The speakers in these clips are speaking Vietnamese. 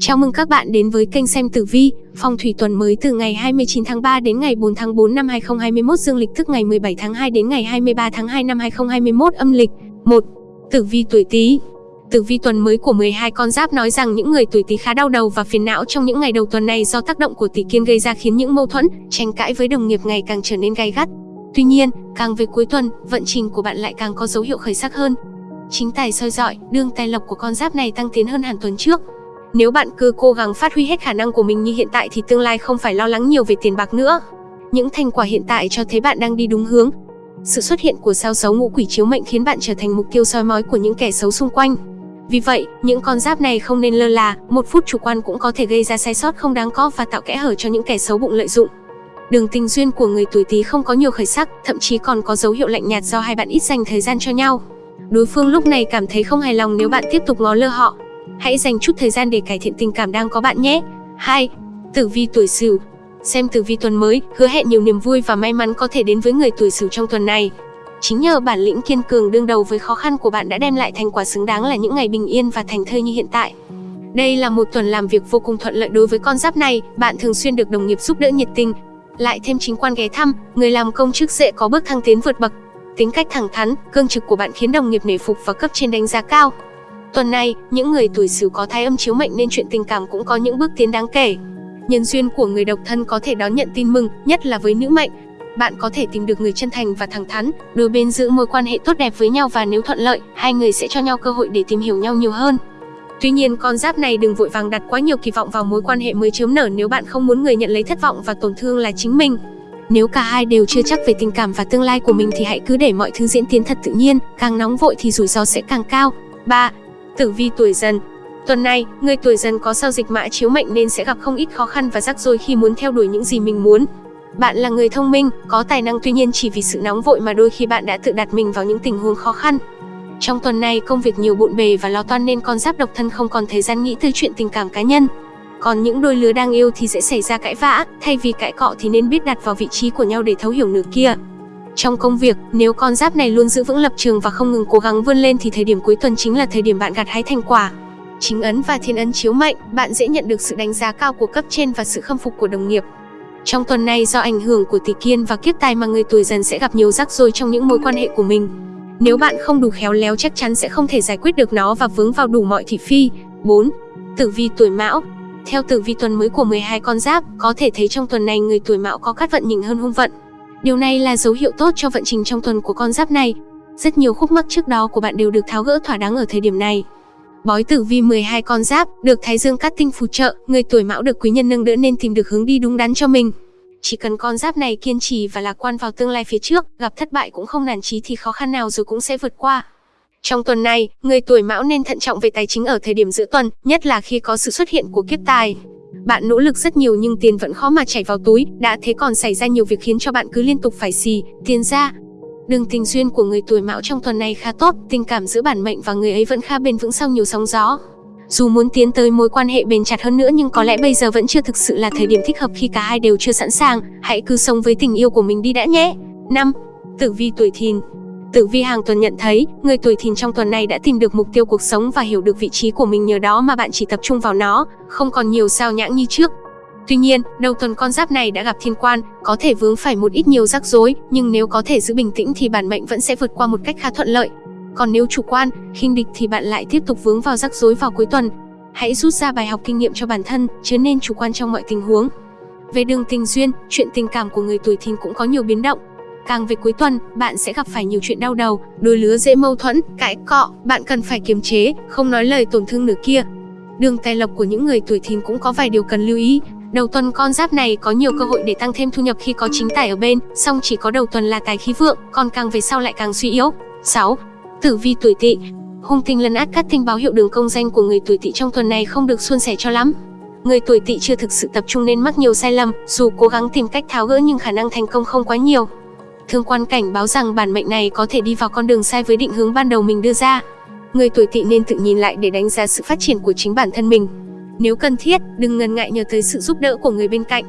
Chào mừng các bạn đến với kênh xem tử vi, phong thủy tuần mới từ ngày 29 tháng 3 đến ngày 4 tháng 4 năm 2021 dương lịch tức ngày 17 tháng 2 đến ngày 23 tháng 2 năm 2021 âm lịch. 1. Tử vi tuổi Tý. Tử vi tuần mới của 12 con giáp nói rằng những người tuổi Tý khá đau đầu và phiền não trong những ngày đầu tuần này do tác động của Tỷ Kiên gây ra khiến những mâu thuẫn, tranh cãi với đồng nghiệp ngày càng trở nên gay gắt. Tuy nhiên, càng về cuối tuần, vận trình của bạn lại càng có dấu hiệu khởi sắc hơn. Chính tài soi dọi, đương tài lộc của con giáp này tăng tiến hơn hẳn tuần trước. Nếu bạn cứ cố gắng phát huy hết khả năng của mình như hiện tại thì tương lai không phải lo lắng nhiều về tiền bạc nữa. Những thành quả hiện tại cho thấy bạn đang đi đúng hướng. Sự xuất hiện của sao xấu ngũ quỷ chiếu mệnh khiến bạn trở thành mục tiêu soi mói của những kẻ xấu xung quanh. Vì vậy, những con giáp này không nên lơ là, một phút chủ quan cũng có thể gây ra sai sót không đáng có và tạo kẽ hở cho những kẻ xấu bụng lợi dụng. Đường tình duyên của người tuổi Tý không có nhiều khởi sắc, thậm chí còn có dấu hiệu lạnh nhạt do hai bạn ít dành thời gian cho nhau. Đối phương lúc này cảm thấy không hài lòng nếu bạn tiếp tục ngó lơ họ. Hãy dành chút thời gian để cải thiện tình cảm đang có bạn nhé. 2. Tử vi tuổi Sửu. Xem tử vi tuần mới, hứa hẹn nhiều niềm vui và may mắn có thể đến với người tuổi Sửu trong tuần này. Chính nhờ bản lĩnh kiên cường đương đầu với khó khăn của bạn đã đem lại thành quả xứng đáng là những ngày bình yên và thành thơi như hiện tại. Đây là một tuần làm việc vô cùng thuận lợi đối với con giáp này, bạn thường xuyên được đồng nghiệp giúp đỡ nhiệt tình. Lại thêm chính quan ghé thăm, người làm công chức dễ có bước thăng tiến vượt bậc. Tính cách thẳng thắn, cương trực của bạn khiến đồng nghiệp nể phục và cấp trên đánh giá cao. Tuần này, những người tuổi Sửu có thai âm chiếu mệnh nên chuyện tình cảm cũng có những bước tiến đáng kể. Nhân duyên của người độc thân có thể đón nhận tin mừng, nhất là với nữ mệnh. Bạn có thể tìm được người chân thành và thẳng thắn, đôi bên giữ mối quan hệ tốt đẹp với nhau và nếu thuận lợi, hai người sẽ cho nhau cơ hội để tìm hiểu nhau nhiều hơn. Tuy nhiên, con giáp này đừng vội vàng đặt quá nhiều kỳ vọng vào mối quan hệ mới chớm nở nếu bạn không muốn người nhận lấy thất vọng và tổn thương là chính mình. Nếu cả hai đều chưa chắc về tình cảm và tương lai của mình thì hãy cứ để mọi thứ diễn tiến thật tự nhiên, càng nóng vội thì rủi ro sẽ càng cao. 3. Tử vi tuổi dần Tuần này, người tuổi dần có sao dịch mã chiếu mệnh nên sẽ gặp không ít khó khăn và rắc rối khi muốn theo đuổi những gì mình muốn. Bạn là người thông minh, có tài năng tuy nhiên chỉ vì sự nóng vội mà đôi khi bạn đã tự đặt mình vào những tình huống khó khăn. Trong tuần này công việc nhiều bộn bề và lo toan nên con giáp độc thân không còn thời gian nghĩ tới chuyện tình cảm cá nhân. Còn những đôi lứa đang yêu thì sẽ xảy ra cãi vã, thay vì cãi cọ thì nên biết đặt vào vị trí của nhau để thấu hiểu nửa kia. Trong công việc, nếu con giáp này luôn giữ vững lập trường và không ngừng cố gắng vươn lên thì thời điểm cuối tuần chính là thời điểm bạn gặt hái thành quả. Chính ấn và thiên ấn chiếu mệnh, bạn dễ nhận được sự đánh giá cao của cấp trên và sự khâm phục của đồng nghiệp. Trong tuần này do ảnh hưởng của tỷ kiên và kiếp tài mà người tuổi dần sẽ gặp nhiều rắc rối trong những mối quan hệ của mình. Nếu bạn không đủ khéo léo chắc chắn sẽ không thể giải quyết được nó và vướng vào đủ mọi thị phi. 4. Tử vi tuổi mão Theo tử vi tuần mới của 12 con giáp, có thể thấy trong tuần này người tuổi mão có cát vận nhỉnh hơn hung vận. Điều này là dấu hiệu tốt cho vận trình trong tuần của con giáp này. Rất nhiều khúc mắc trước đó của bạn đều được tháo gỡ thỏa đáng ở thời điểm này. Bói tử vi 12 con giáp, được Thái Dương cát tinh phù trợ, người tuổi mão được quý nhân nâng đỡ nên tìm được hướng đi đúng đắn cho mình. Chỉ cần con giáp này kiên trì và lạc quan vào tương lai phía trước, gặp thất bại cũng không nản chí thì khó khăn nào rồi cũng sẽ vượt qua. Trong tuần này, người tuổi mão nên thận trọng về tài chính ở thời điểm giữa tuần, nhất là khi có sự xuất hiện của kiếp tài. Bạn nỗ lực rất nhiều nhưng tiền vẫn khó mà chảy vào túi, đã thế còn xảy ra nhiều việc khiến cho bạn cứ liên tục phải xì, tiền ra. Đường tình duyên của người tuổi mão trong tuần này khá tốt, tình cảm giữa bản mệnh và người ấy vẫn khá bền vững sau nhiều sóng gió. Dù muốn tiến tới mối quan hệ bền chặt hơn nữa nhưng có lẽ bây giờ vẫn chưa thực sự là thời điểm thích hợp khi cả hai đều chưa sẵn sàng, hãy cứ sống với tình yêu của mình đi đã nhé. 5. Tử vi tuổi thìn Tử vi hàng tuần nhận thấy, người tuổi thìn trong tuần này đã tìm được mục tiêu cuộc sống và hiểu được vị trí của mình nhờ đó mà bạn chỉ tập trung vào nó, không còn nhiều sao nhãng như trước. Tuy nhiên, đầu tuần con giáp này đã gặp thiên quan, có thể vướng phải một ít nhiều rắc rối, nhưng nếu có thể giữ bình tĩnh thì bản mệnh vẫn sẽ vượt qua một cách khá thuận lợi. Còn nếu chủ quan, khinh địch thì bạn lại tiếp tục vướng vào rắc rối vào cuối tuần. Hãy rút ra bài học kinh nghiệm cho bản thân, chứ nên chủ quan trong mọi tình huống. Về đường tình duyên, chuyện tình cảm của người tuổi thìn cũng có nhiều biến động. Càng về cuối tuần, bạn sẽ gặp phải nhiều chuyện đau đầu, đôi lứa dễ mâu thuẫn, cãi cọ, bạn cần phải kiềm chế, không nói lời tổn thương nửa kia. Đường tài lộc của những người tuổi thìn cũng có vài điều cần lưu ý. Đầu tuần con giáp này có nhiều cơ hội để tăng thêm thu nhập khi có chính tài ở bên, song chỉ có đầu tuần là tài khí vượng, còn càng về sau lại càng suy yếu. 6. Tử vi tuổi Tỵ. Hung tinh lấn át các tinh báo hiệu đường công danh của người tuổi Tỵ trong tuần này không được suôn sẻ cho lắm. Người tuổi Tỵ chưa thực sự tập trung nên mắc nhiều sai lầm, dù cố gắng tìm cách tháo gỡ nhưng khả năng thành công không quá nhiều. Thương quan cảnh báo rằng bản mệnh này có thể đi vào con đường sai với định hướng ban đầu mình đưa ra. Người tuổi Tỵ nên tự nhìn lại để đánh giá sự phát triển của chính bản thân mình. Nếu cần thiết, đừng ngần ngại nhờ tới sự giúp đỡ của người bên cạnh.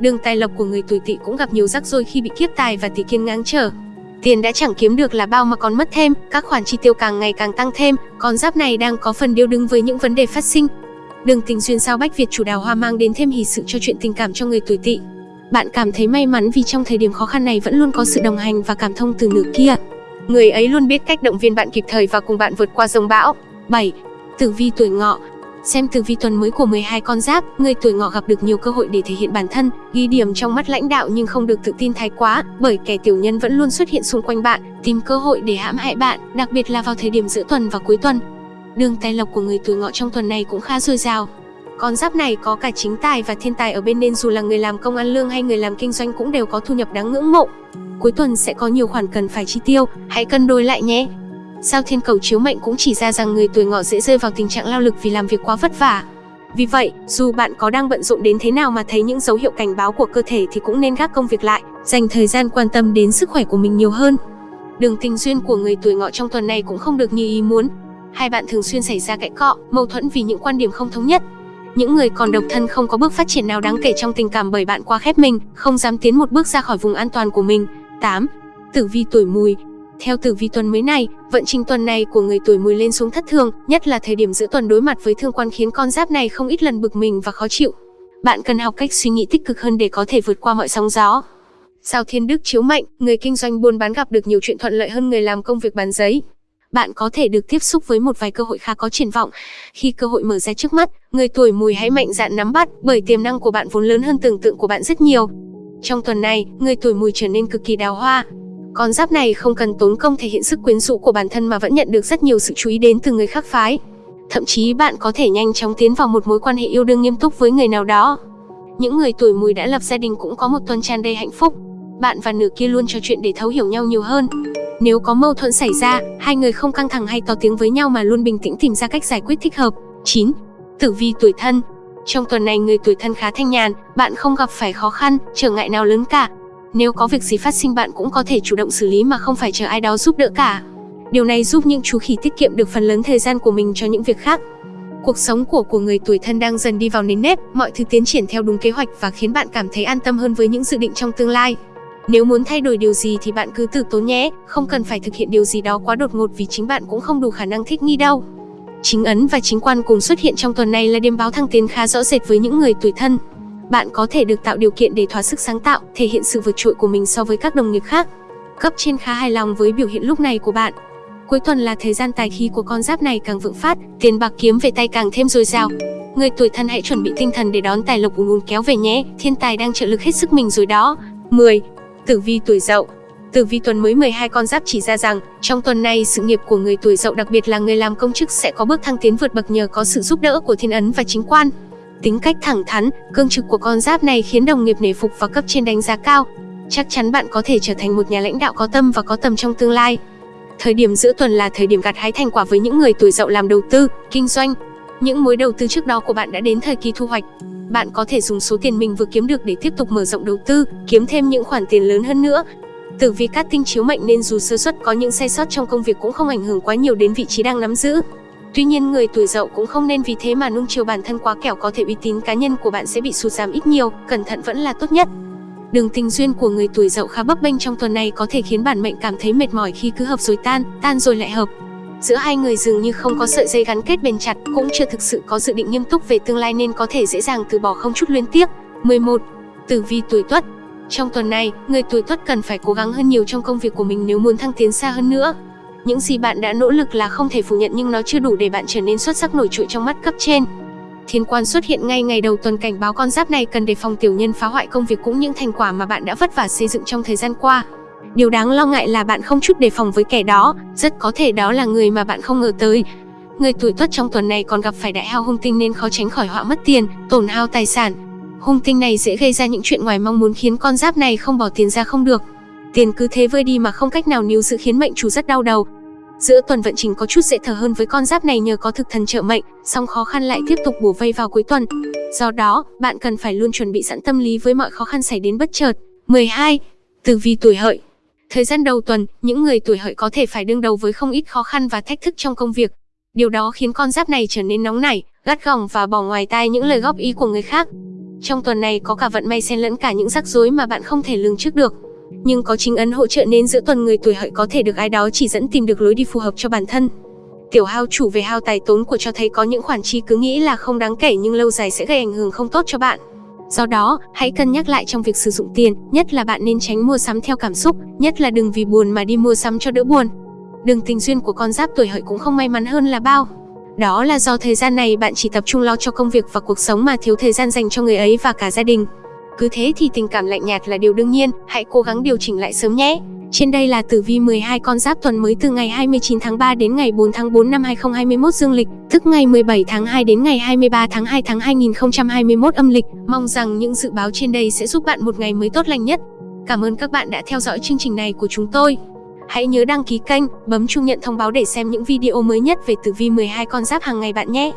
Đường tài lộc của người tuổi Tỵ cũng gặp nhiều rắc rối khi bị kiếp tài và tỷ kiên ngáng trở. Tiền đã chẳng kiếm được là bao mà còn mất thêm, các khoản chi tiêu càng ngày càng tăng thêm, con giáp này đang có phần điêu đứng với những vấn đề phát sinh. Đường tình duyên sao Bách Việt chủ đào hoa mang đến thêm hỷ sự cho chuyện tình cảm cho người tuổi Tỵ. Bạn cảm thấy may mắn vì trong thời điểm khó khăn này vẫn luôn có sự đồng hành và cảm thông từ nửa kia. Người ấy luôn biết cách động viên bạn kịp thời và cùng bạn vượt qua dòng bão. 7. Tử vi tuổi ngọ Xem tử vi tuần mới của 12 con giáp, người tuổi ngọ gặp được nhiều cơ hội để thể hiện bản thân, ghi điểm trong mắt lãnh đạo nhưng không được tự tin thái quá, bởi kẻ tiểu nhân vẫn luôn xuất hiện xung quanh bạn, tìm cơ hội để hãm hại bạn, đặc biệt là vào thời điểm giữa tuần và cuối tuần. Đường tài lộc của người tuổi ngọ trong tuần này cũng khá dồi dào. Con giáp này có cả chính tài và thiên tài ở bên nên dù là người làm công ăn lương hay người làm kinh doanh cũng đều có thu nhập đáng ngưỡng mộ. Cuối tuần sẽ có nhiều khoản cần phải chi tiêu, hãy cân đối lại nhé. Sao thiên cầu chiếu mệnh cũng chỉ ra rằng người tuổi ngọ dễ rơi vào tình trạng lao lực vì làm việc quá vất vả. Vì vậy, dù bạn có đang bận rộn đến thế nào mà thấy những dấu hiệu cảnh báo của cơ thể thì cũng nên gác công việc lại, dành thời gian quan tâm đến sức khỏe của mình nhiều hơn. Đường tình duyên của người tuổi ngọ trong tuần này cũng không được như ý muốn. Hai bạn thường xuyên xảy ra cãi cọ, mâu thuẫn vì những quan điểm không thống nhất. Những người còn độc thân không có bước phát triển nào đáng kể trong tình cảm bởi bạn quá khép mình, không dám tiến một bước ra khỏi vùng an toàn của mình. 8. Tử vi tuổi mùi theo tử vi tuần mới này, vận trình tuần này của người tuổi mùi lên xuống thất thường, nhất là thời điểm giữa tuần đối mặt với thương quan khiến con giáp này không ít lần bực mình và khó chịu. Bạn cần học cách suy nghĩ tích cực hơn để có thể vượt qua mọi sóng gió. Sao thiên đức chiếu mệnh, người kinh doanh buôn bán gặp được nhiều chuyện thuận lợi hơn người làm công việc bán giấy. Bạn có thể được tiếp xúc với một vài cơ hội khá có triển vọng. Khi cơ hội mở ra trước mắt, người tuổi mùi hãy mạnh dạn nắm bắt, bởi tiềm năng của bạn vốn lớn hơn tưởng tượng của bạn rất nhiều. Trong tuần này, người tuổi mùi trở nên cực kỳ đào hoa, con giáp này không cần tốn công thể hiện sức quyến rũ của bản thân mà vẫn nhận được rất nhiều sự chú ý đến từ người khác phái. Thậm chí bạn có thể nhanh chóng tiến vào một mối quan hệ yêu đương nghiêm túc với người nào đó. Những người tuổi mùi đã lập gia đình cũng có một tuần tràn đầy hạnh phúc. Bạn và nửa kia luôn trò chuyện để thấu hiểu nhau nhiều hơn. Nếu có mâu thuẫn xảy ra, hai người không căng thẳng hay to tiếng với nhau mà luôn bình tĩnh tìm ra cách giải quyết thích hợp. 9. Tử vi tuổi thân Trong tuần này người tuổi thân khá thanh nhàn, bạn không gặp phải khó khăn, trở ngại nào lớn cả, nếu có việc gì phát sinh bạn cũng có thể chủ động xử lý mà không phải chờ ai đó giúp đỡ cả. Điều này giúp những chú khỉ tiết kiệm được phần lớn thời gian của mình cho những việc khác. Cuộc sống của của người tuổi thân đang dần đi vào nền nếp, mọi thứ tiến triển theo đúng kế hoạch và khiến bạn cảm thấy an tâm hơn với những dự định trong tương lai. Nếu muốn thay đổi điều gì thì bạn cứ từ tốn nhé, không cần phải thực hiện điều gì đó quá đột ngột vì chính bạn cũng không đủ khả năng thích nghi đâu. Chính ấn và chính quan cùng xuất hiện trong tuần này là điểm báo thăng tiến khá rõ rệt với những người tuổi thân bạn có thể được tạo điều kiện để thỏa sức sáng tạo, thể hiện sự vượt trội của mình so với các đồng nghiệp khác. Cấp trên khá hài lòng với biểu hiện lúc này của bạn. Cuối tuần là thời gian tài khí của con giáp này càng vượng phát, tiền bạc kiếm về tay càng thêm dồi dào. Người tuổi thân hãy chuẩn bị tinh thần để đón tài lộc ùn ùn kéo về nhé, thiên tài đang trợ lực hết sức mình rồi đó. 10. Tử vi tuổi Dậu Tử vi tuần mới 12 con giáp chỉ ra rằng, trong tuần này sự nghiệp của người tuổi Dậu đặc biệt là người làm công chức sẽ có bước thăng tiến vượt bậc nhờ có sự giúp đỡ của thiên ấn và chính quan. Tính cách thẳng thắn, cương trực của con giáp này khiến đồng nghiệp nể phục và cấp trên đánh giá cao. Chắc chắn bạn có thể trở thành một nhà lãnh đạo có tâm và có tầm trong tương lai. Thời điểm giữa tuần là thời điểm gặt hái thành quả với những người tuổi dậu làm đầu tư, kinh doanh. Những mối đầu tư trước đó của bạn đã đến thời kỳ thu hoạch. Bạn có thể dùng số tiền mình vừa kiếm được để tiếp tục mở rộng đầu tư, kiếm thêm những khoản tiền lớn hơn nữa. Tử vi cát tinh chiếu mệnh nên dù sơ suất có những sai sót trong công việc cũng không ảnh hưởng quá nhiều đến vị trí đang nắm giữ. Tuy nhiên người tuổi dậu cũng không nên vì thế mà nung chiều bản thân quá kẻo có thể uy tín cá nhân của bạn sẽ bị sụt giảm ít nhiều, cẩn thận vẫn là tốt nhất. Đường tình duyên của người tuổi dậu khá bấp bênh trong tuần này có thể khiến bản mệnh cảm thấy mệt mỏi khi cứ hợp rồi tan, tan rồi lại hợp. Giữa hai người dường như không có sợi dây gắn kết bền chặt, cũng chưa thực sự có dự định nghiêm túc về tương lai nên có thể dễ dàng từ bỏ không chút luyến tiếc. 11. Tử vi tuổi Tuất Trong tuần này, người tuổi Tuất cần phải cố gắng hơn nhiều trong công việc của mình nếu muốn thăng tiến xa hơn nữa. Những gì bạn đã nỗ lực là không thể phủ nhận nhưng nó chưa đủ để bạn trở nên xuất sắc nổi trội trong mắt cấp trên. Thiên quan xuất hiện ngay ngày đầu tuần cảnh báo con giáp này cần đề phòng tiểu nhân phá hoại công việc cũng những thành quả mà bạn đã vất vả xây dựng trong thời gian qua. Điều đáng lo ngại là bạn không chút đề phòng với kẻ đó, rất có thể đó là người mà bạn không ngờ tới. Người tuổi tuất trong tuần này còn gặp phải đại hao hung tinh nên khó tránh khỏi họa mất tiền, tổn hao tài sản. Hung tinh này dễ gây ra những chuyện ngoài mong muốn khiến con giáp này không bỏ tiền ra không được. Tiền cứ thế vơi đi mà không cách nào níu giữ khiến mệnh chủ rất đau đầu. Giữa tuần vận trình có chút dễ thở hơn với con giáp này nhờ có thực thần trợ mệnh, song khó khăn lại tiếp tục bùa vây vào cuối tuần. Do đó, bạn cần phải luôn chuẩn bị sẵn tâm lý với mọi khó khăn xảy đến bất chợt. 12. Tử vi tuổi hợi Thời gian đầu tuần, những người tuổi hợi có thể phải đương đầu với không ít khó khăn và thách thức trong công việc. Điều đó khiến con giáp này trở nên nóng nảy, gắt gỏng và bỏ ngoài tai những lời góp ý của người khác. Trong tuần này có cả vận may xen lẫn cả những rắc rối mà bạn không thể lường trước được nhưng có chính ấn hỗ trợ nên giữa tuần người tuổi hợi có thể được ai đó chỉ dẫn tìm được lối đi phù hợp cho bản thân. Tiểu hao chủ về hao tài tốn của cho thấy có những khoản chi cứ nghĩ là không đáng kể nhưng lâu dài sẽ gây ảnh hưởng không tốt cho bạn. Do đó, hãy cân nhắc lại trong việc sử dụng tiền, nhất là bạn nên tránh mua sắm theo cảm xúc, nhất là đừng vì buồn mà đi mua sắm cho đỡ buồn. Đường tình duyên của con giáp tuổi hợi cũng không may mắn hơn là bao. Đó là do thời gian này bạn chỉ tập trung lo cho công việc và cuộc sống mà thiếu thời gian dành cho người ấy và cả gia đình. Cứ thế thì tình cảm lạnh nhạt là điều đương nhiên, hãy cố gắng điều chỉnh lại sớm nhé. Trên đây là tử vi 12 con giáp tuần mới từ ngày 29 tháng 3 đến ngày 4 tháng 4 năm 2021 dương lịch, tức ngày 17 tháng 2 đến ngày 23 tháng 2 tháng 2021 âm lịch. Mong rằng những dự báo trên đây sẽ giúp bạn một ngày mới tốt lành nhất. Cảm ơn các bạn đã theo dõi chương trình này của chúng tôi. Hãy nhớ đăng ký kênh, bấm chuông nhận thông báo để xem những video mới nhất về tử vi 12 con giáp hàng ngày bạn nhé.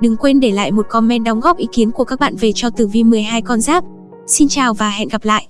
Đừng quên để lại một comment đóng góp ý kiến của các bạn về cho tử vi 12 con giáp. Xin chào và hẹn gặp lại.